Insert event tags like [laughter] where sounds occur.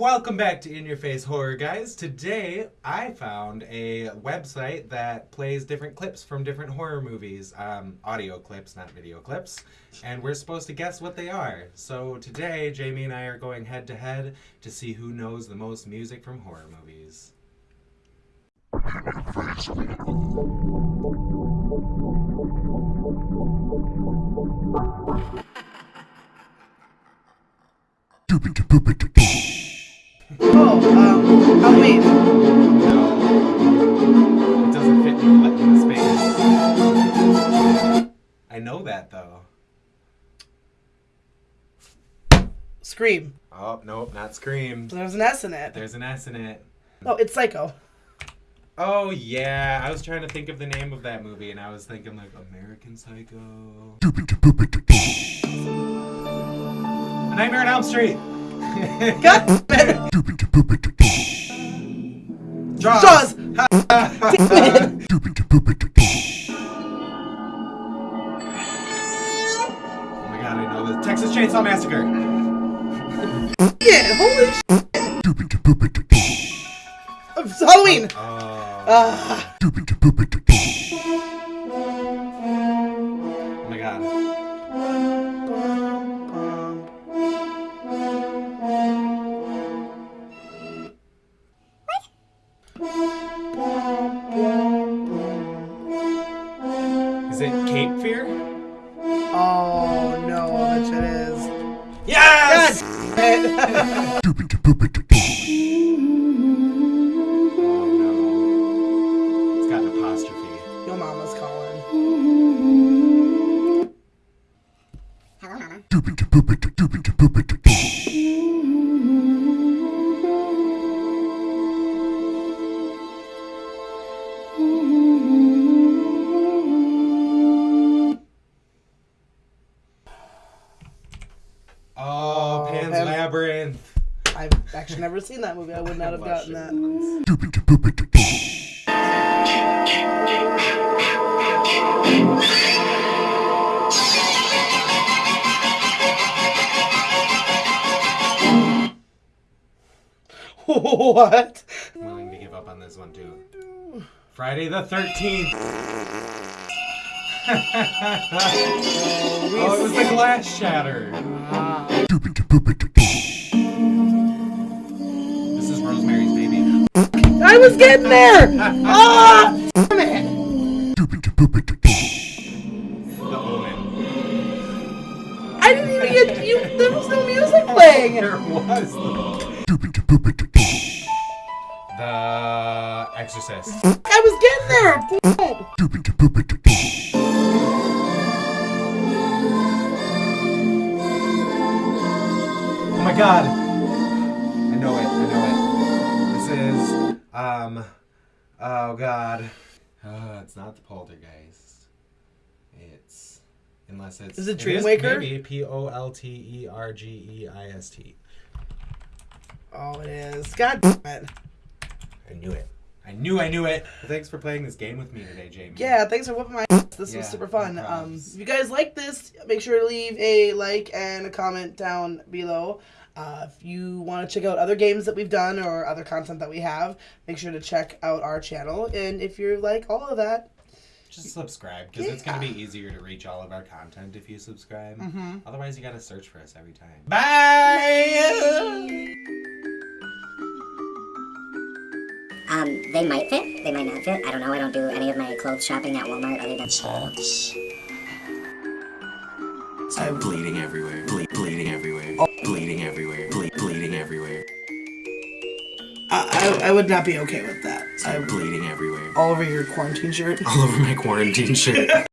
Welcome back to In Your Face Horror, guys. Today I found a website that plays different clips from different horror movies. Um, audio clips, not video clips. And we're supposed to guess what they are. So today, Jamie and I are going head to head to see who knows the most music from horror movies. Oh, um, Halloween. No. It doesn't fit in the, space. I know that though. Scream. Oh, nope, not Scream. There's an S in it. There's an S in it. Oh, it's Psycho. Oh yeah, I was trying to think of the name of that movie, and I was thinking like American Psycho. A Nightmare on Elm Street. God damn it. Jaws. Jaws. Damn it. Oh my god, I know this. Texas Chainsaw Massacre. Yeah, holy shit. Halloween. Oh. Ah, Is it Cape Fear? oh no, I bet it is. Yes. God damn it. Oh no. It's got an apostrophe. Your mama's calling. Hello, Mama. Oh, oh, Pan's Pan- Labyrinth. I've actually never seen that movie. I would not have gotten that. [laughs] what? I'm willing to give up on this one too. Friday the 13th. [laughs] oh, it was the glass shatter. This is Rosemary's Baby. I was getting there. Ah, it. The Omen. I didn't even get you. There was no music playing. There was. The Exorcist. I was getting there. God. I know it. I know it. This is um oh god. Uh, it's not the poltergeist. It's unless it's Is it Dreamwaker? Maybe P O L T E R G E I S T. Oh, it is. God damn it. I knew it. I knew I knew it. Well, thanks for playing this game with me today, Jamie. Yeah, thanks for whooping my ass. This Yeah, was super fun. no um, if you guys like this, make sure to leave a like and a comment down below. Uh, if you want to check out other games that we've done or other content that we have, make sure to check out our channel. And if you're like all of that, Just subscribe because it's gonna be easier to reach all of our content if you subscribe. Mm-hmm. Otherwise, you gotta search for us every time. Bye. They might fit, they might not fit. I don't know. I don't do any of my clothes shopping at Walmart other than Socks. Start bleeding everywhere. Ble- bleeding everywhere. Oh. Bleeding everywhere. Ble- bleeding everywhere. I, I, I would not be okay with that. I'm bleeding everywhere. all over your quarantine shirt. All over my quarantine shirt. [laughs]